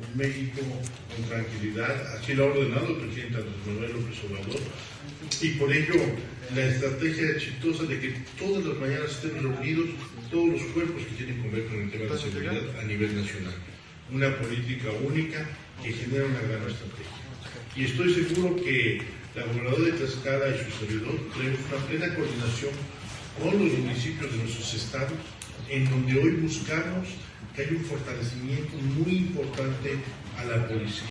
un México con tranquilidad, así lo ha ordenado el presidente Andrés Manuel López Obrador, y por ello la estrategia exitosa de que todas las mañanas estén reunidos todos los cuerpos que tienen que ver con el tema de seguridad a nivel nacional. Una política única que genera una gran estrategia. Y estoy seguro que la gobernadora de Tlaxcala y su servidor tenemos una plena coordinación con los municipios de nuestros estados, en donde hoy buscamos que haya un fortalecimiento muy a la policía.